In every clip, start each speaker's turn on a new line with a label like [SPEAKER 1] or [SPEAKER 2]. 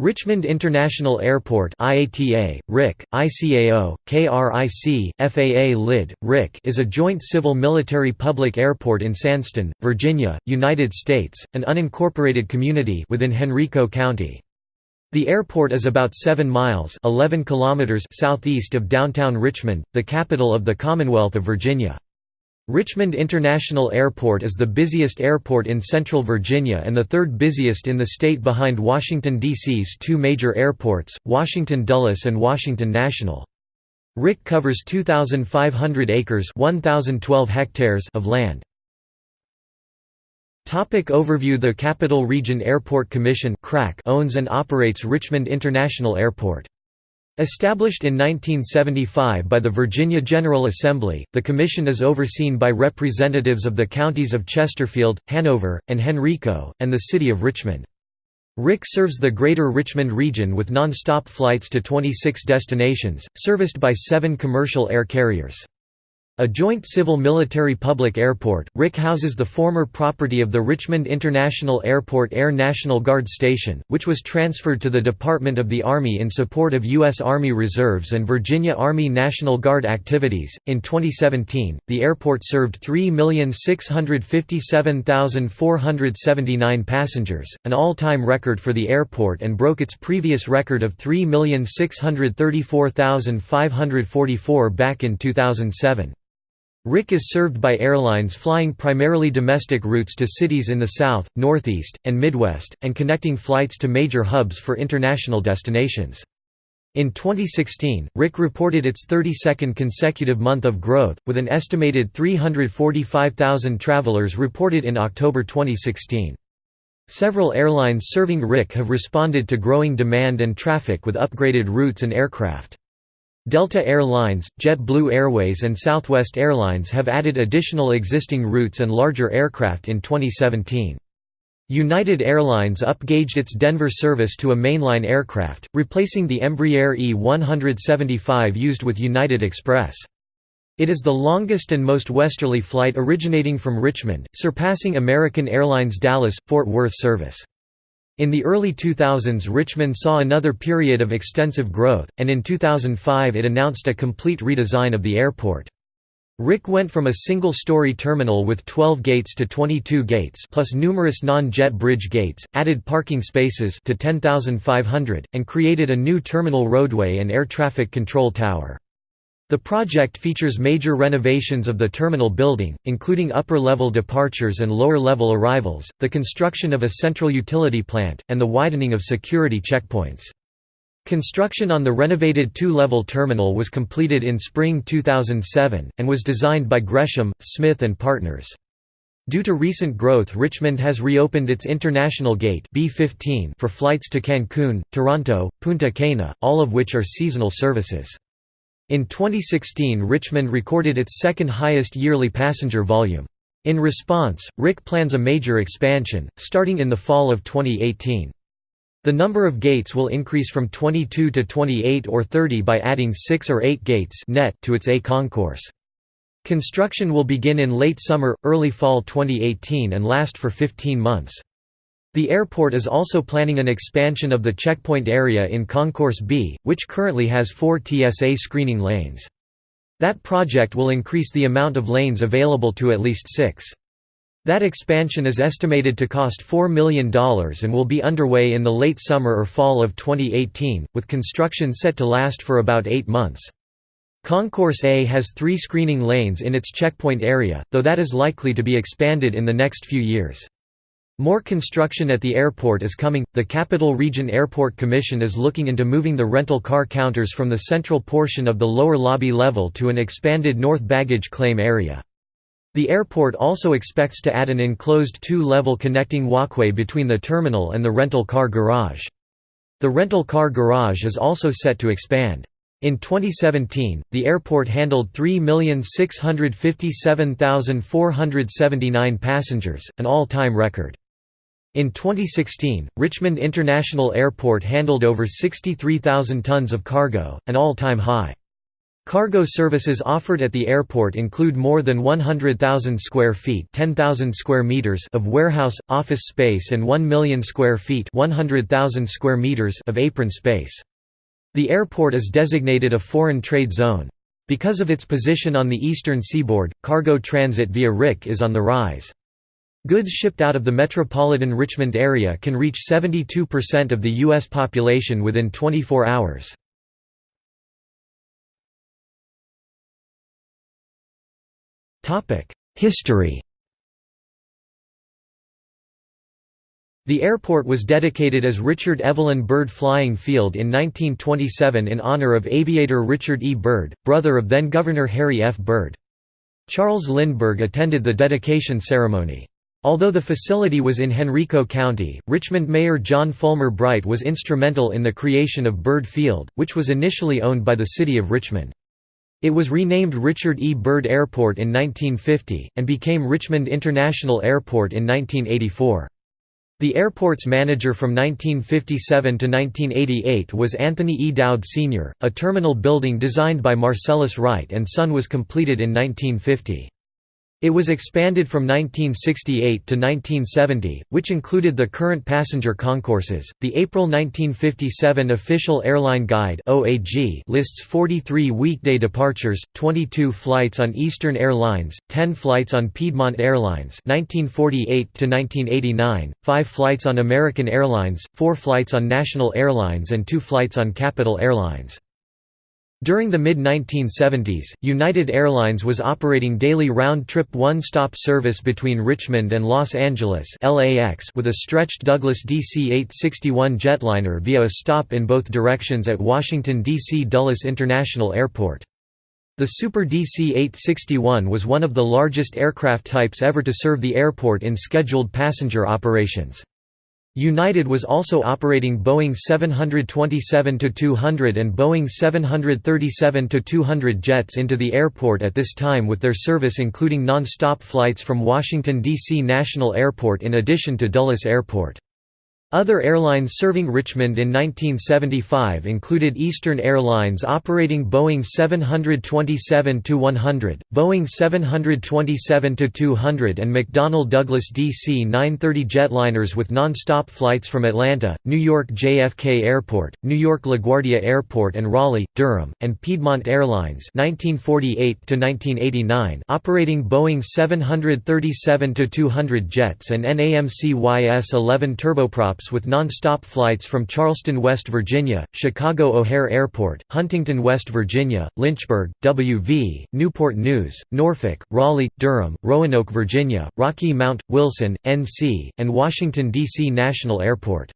[SPEAKER 1] Richmond International Airport IATA, RIC, ICAO, KRIC, FAA LID, RIC is a joint civil-military public airport in Sandston, Virginia, United States, an unincorporated community within Henrico County. The airport is about 7 miles 11 kilometers southeast of downtown Richmond, the capital of the Commonwealth of Virginia. Richmond International Airport is the busiest airport in central Virginia and the third busiest in the state behind Washington, D.C.'s two major airports, Washington Dulles and Washington National. RIC covers 2,500 acres 1,012 hectares of land. Topic overview The Capital Region Airport Commission owns and operates Richmond International Airport. Established in 1975 by the Virginia General Assembly, the Commission is overseen by representatives of the counties of Chesterfield, Hanover, and Henrico, and the city of Richmond. RIC serves the Greater Richmond region with non-stop flights to 26 destinations, serviced by seven commercial air carriers. A joint civil-military public airport, RIC houses the former property of the Richmond International Airport Air National Guard Station, which was transferred to the Department of the Army in support of U.S. Army Reserves and Virginia Army National Guard activities. In 2017, the airport served 3,657,479 passengers, an all-time record for the airport and broke its previous record of 3,634,544 back in 2007. RIC is served by airlines flying primarily domestic routes to cities in the South, Northeast, and Midwest, and connecting flights to major hubs for international destinations. In 2016, RIC reported its 32nd consecutive month of growth, with an estimated 345,000 travelers reported in October 2016. Several airlines serving RIC have responded to growing demand and traffic with upgraded routes and aircraft. Delta Air Lines, JetBlue Airways and Southwest Airlines have added additional existing routes and larger aircraft in 2017. United Airlines upgauged its Denver service to a mainline aircraft, replacing the Embraer E-175 used with United Express. It is the longest and most westerly flight originating from Richmond, surpassing American Airlines Dallas-Fort Worth service. In the early 2000s Richmond saw another period of extensive growth, and in 2005 it announced a complete redesign of the airport. RIC went from a single-story terminal with 12 gates to 22 gates plus numerous non-jet bridge gates, added parking spaces to 10,500, and created a new terminal roadway and air traffic control tower. The project features major renovations of the terminal building, including upper-level departures and lower-level arrivals, the construction of a central utility plant, and the widening of security checkpoints. Construction on the renovated two-level terminal was completed in spring 2007, and was designed by Gresham, Smith and Partners. Due to recent growth Richmond has reopened its International Gate B15 for flights to Cancun, Toronto, Punta Cana, all of which are seasonal services. In 2016 Richmond recorded its second highest yearly passenger volume. In response, RIC plans a major expansion, starting in the fall of 2018. The number of gates will increase from 22 to 28 or 30 by adding 6 or 8 gates net to its A concourse. Construction will begin in late summer, early fall 2018 and last for 15 months. The airport is also planning an expansion of the checkpoint area in Concourse B, which currently has four TSA screening lanes. That project will increase the amount of lanes available to at least six. That expansion is estimated to cost $4 million and will be underway in the late summer or fall of 2018, with construction set to last for about eight months. Concourse A has three screening lanes in its checkpoint area, though that is likely to be expanded in the next few years. More construction at the airport is coming. The Capital Region Airport Commission is looking into moving the rental car counters from the central portion of the lower lobby level to an expanded north baggage claim area. The airport also expects to add an enclosed two-level connecting walkway between the terminal and the rental car garage. The rental car garage is also set to expand. In 2017, the airport handled 3,657,479 passengers, an all-time record. In 2016, Richmond International Airport handled over 63,000 tons of cargo, an all-time high. Cargo services offered at the airport include more than 100,000 square feet (10,000 square meters) of warehouse office space and 1 million square feet (100,000 square meters) of apron space. The airport is designated a foreign trade zone. Because of its position on the eastern seaboard, cargo transit via RIC is on the rise. Goods shipped out of the metropolitan Richmond area can reach 72% of the U.S. population within 24 hours. History The airport was dedicated as Richard Evelyn Byrd Flying Field in 1927 in honor of aviator Richard E. Byrd, brother of then-Governor Harry F. Byrd. Charles Lindbergh attended the dedication ceremony. Although the facility was in Henrico County, Richmond Mayor John Fulmer Bright was instrumental in the creation of Byrd Field, which was initially owned by the city of Richmond. It was renamed Richard E. Byrd Airport in 1950, and became Richmond International Airport in 1984. The airport's manager from 1957 to 1988 was Anthony E. Dowd Sr., a terminal building designed by Marcellus Wright and Son was completed in 1950. It was expanded from 1968 to 1970, which included the current passenger concourses. The April 1957 Official Airline Guide (OAG) lists 43 weekday departures, 22 flights on Eastern Airlines, 10 flights on Piedmont Airlines (1948 to 1989), 5 flights on American Airlines, 4 flights on National Airlines, and 2 flights on Capital Airlines. During the mid-1970s, United Airlines was operating daily round-trip one-stop service between Richmond and Los Angeles LAX with a stretched Douglas DC-861 jetliner via a stop in both directions at Washington, D.C. Dulles International Airport. The Super DC-861 was one of the largest aircraft types ever to serve the airport in scheduled passenger operations. United was also operating Boeing 727-200 and Boeing 737-200 jets into the airport at this time with their service including non-stop flights from Washington, D.C. National Airport in addition to Dulles Airport. Other airlines serving Richmond in 1975 included Eastern Airlines operating Boeing 727-100, Boeing 727-200 and McDonnell Douglas DC-930 jetliners with non-stop flights from Atlanta, New York JFK Airport, New York LaGuardia Airport and Raleigh, Durham, and Piedmont Airlines 1948 operating Boeing 737-200 jets and NAMC YS-11 turboprops with non-stop flights from Charleston, West Virginia, Chicago O'Hare Airport, Huntington, West Virginia, Lynchburg, W.V., Newport News, Norfolk, Raleigh, Durham, Roanoke, Virginia, Rocky Mount, Wilson, N.C., and Washington, D.C. National Airport.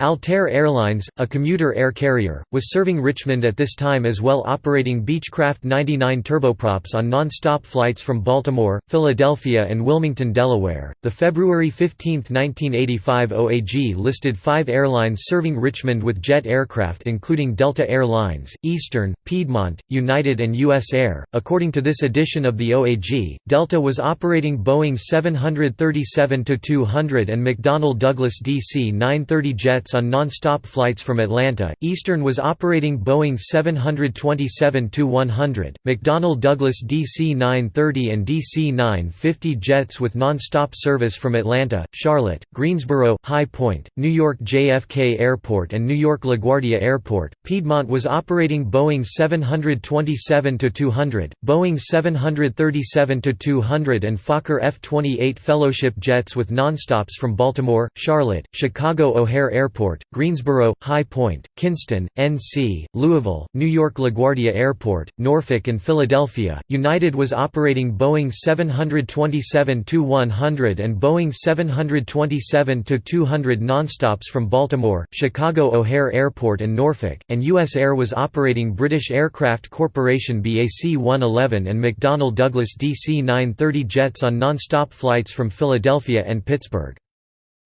[SPEAKER 1] Altair Airlines, a commuter air carrier, was serving Richmond at this time as well operating Beechcraft 99 turboprops on non-stop flights from Baltimore, Philadelphia and Wilmington, Delaware. The February 15, 1985 OAG listed 5 airlines serving Richmond with jet aircraft including Delta Air Lines, Eastern, Piedmont, United and US Air. According to this edition of the OAG, Delta was operating Boeing 737-200 and McDonnell Douglas DC-930 jets on non-stop flights from Atlanta. Eastern was operating Boeing 727-100, McDonnell Douglas DC-930 and DC-950 jets with non-stop service from Atlanta, Charlotte, Greensboro, High Point, New York JFK Airport and New York LaGuardia Airport. Piedmont was operating Boeing 727-200, Boeing 737-200 and Fokker F-28 Fellowship jets with nonstops from Baltimore, Charlotte, Chicago O'Hare Airport Airport, Greensboro, High Point, Kinston, NC, Louisville, New York LaGuardia Airport, Norfolk and Philadelphia. United was operating Boeing 727-100 and Boeing 727-200 nonstops from Baltimore, Chicago O'Hare Airport and Norfolk, and US Air was operating British Aircraft Corporation BAC 111 and McDonnell Douglas DC 930 jets on nonstop flights from Philadelphia and Pittsburgh.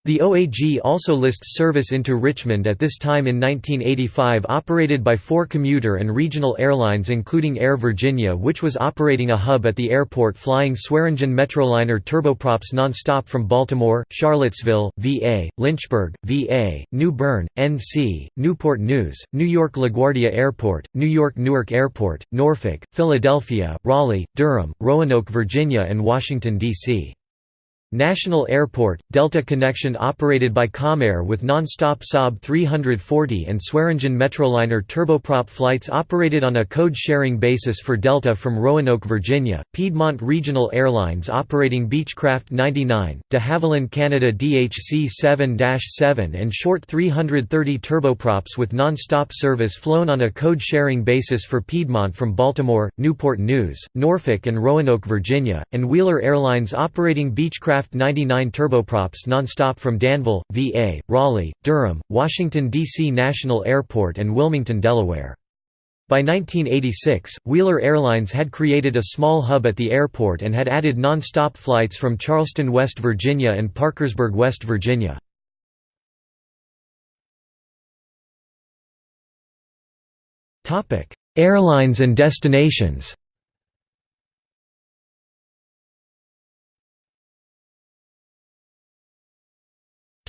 [SPEAKER 1] The OAG also lists service into Richmond at this time in 1985 operated by four commuter and regional airlines including Air Virginia which was operating a hub at the airport flying Swearingen Metroliner turboprops nonstop from Baltimore, Charlottesville, VA, Lynchburg, VA, New Bern, NC, Newport News, New York LaGuardia Airport, New York Newark Airport, Norfolk, Philadelphia, Raleigh, Durham, Roanoke, Virginia and Washington, D.C. National Airport, Delta connection operated by Comair with non-stop Saab 340 and Swearingen Metroliner turboprop flights operated on a code-sharing basis for Delta from Roanoke, Virginia, Piedmont Regional Airlines operating Beechcraft 99, de Havilland Canada DHC 7-7 and short 330 turboprops with non-stop service flown on a code-sharing basis for Piedmont from Baltimore, Newport News, Norfolk and Roanoke, Virginia, and Wheeler Airlines operating Beechcraft 99 turboprops nonstop from Danville, VA, Raleigh, Durham, Washington, D.C. National Airport and Wilmington, Delaware. By 1986, Wheeler Airlines had created a small hub at the airport and had added non-stop flights from Charleston, West Virginia and Parkersburg, West Virginia. Airlines and destinations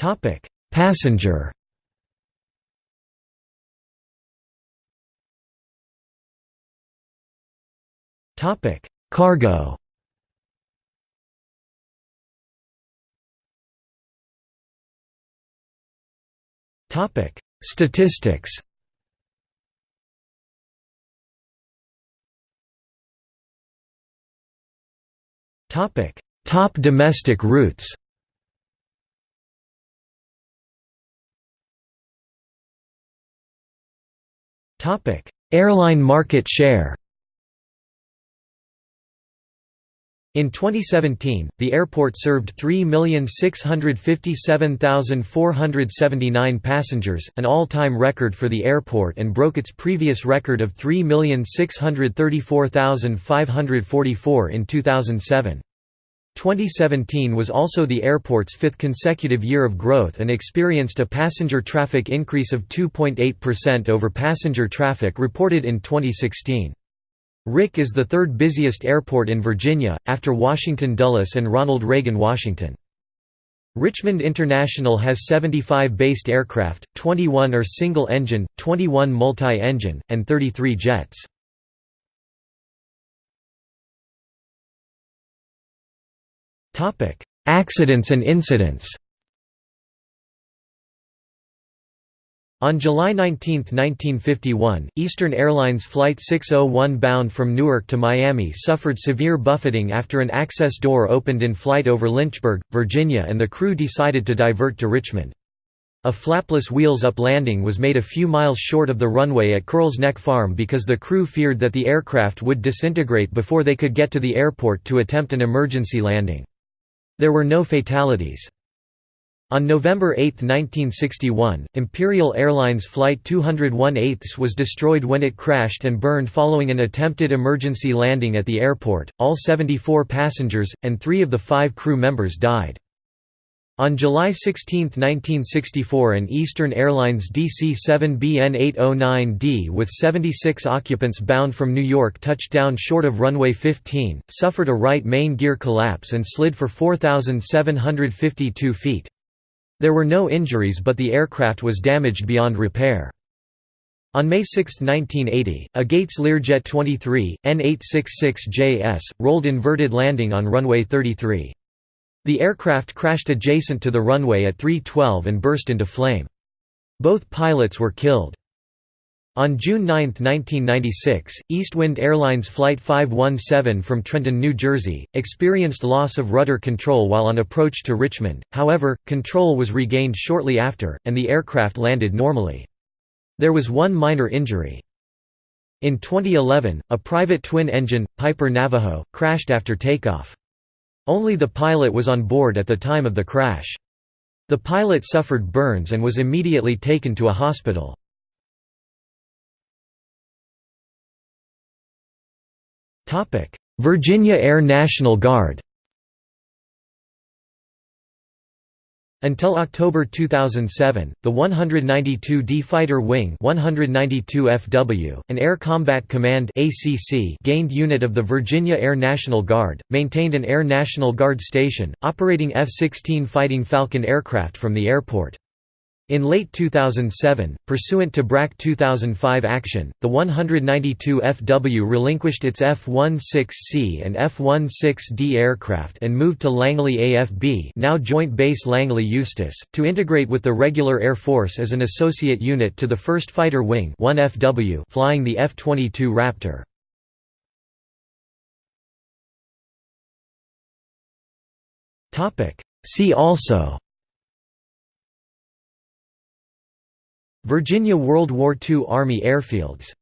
[SPEAKER 1] Topic: Passenger. Topic: Cargo. Topic: Statistics. Topic: Top domestic routes. Airline market share. In 2017, the airport served 3,657,479 passengers, an all-time record for the airport and broke its previous record of 3,634,544 in 2007. 2017 was also the airport's fifth consecutive year of growth and experienced a passenger traffic increase of 2.8% over passenger traffic reported in 2016. RIC is the third busiest airport in Virginia, after Washington Dulles and Ronald Reagan Washington. Richmond International has 75 based aircraft, 21 are single-engine, 21 multi-engine, and 33 jets. Topic: Accidents and incidents. On July 19, 1951, Eastern Airlines Flight 601 bound from Newark to Miami suffered severe buffeting after an access door opened in flight over Lynchburg, Virginia and the crew decided to divert to Richmond. A flapless wheels-up landing was made a few miles short of the runway at Curls Neck Farm because the crew feared that the aircraft would disintegrate before they could get to the airport to attempt an emergency landing. There were no fatalities. On November 8, 1961, Imperial Airlines Flight 201 8 was destroyed when it crashed and burned following an attempted emergency landing at the airport. All 74 passengers, and three of the five crew members died. On July 16, 1964 an Eastern Airlines DC-7BN809D with 76 occupants bound from New York touched down short of runway 15, suffered a right main gear collapse and slid for 4,752 feet. There were no injuries but the aircraft was damaged beyond repair. On May 6, 1980, a Gates Learjet 23, N866JS, rolled inverted landing on runway 33. The aircraft crashed adjacent to the runway at 3:12 and burst into flame. Both pilots were killed. On June 9, 1996, Eastwind Airlines Flight 517 from Trenton, New Jersey, experienced loss of rudder control while on approach to Richmond, however, control was regained shortly after, and the aircraft landed normally. There was one minor injury. In 2011, a private twin-engine, Piper Navajo, crashed after takeoff. Only the pilot was on board at the time of the crash. The pilot suffered burns and was immediately taken to a hospital. Virginia Air National Guard Until October 2007, the 192d Fighter Wing 192 FW, an Air Combat Command ACC gained unit of the Virginia Air National Guard, maintained an Air National Guard station, operating F-16 Fighting Falcon aircraft from the airport. In late 2007, pursuant to BRAC 2005 action, the 192 FW relinquished its F-16C and F-16D aircraft and moved to Langley AFB now Joint Base Langley Eustis, to integrate with the regular Air Force as an associate unit to the 1st Fighter Wing 1FW flying the F-22 Raptor. See also Virginia World War II Army airfields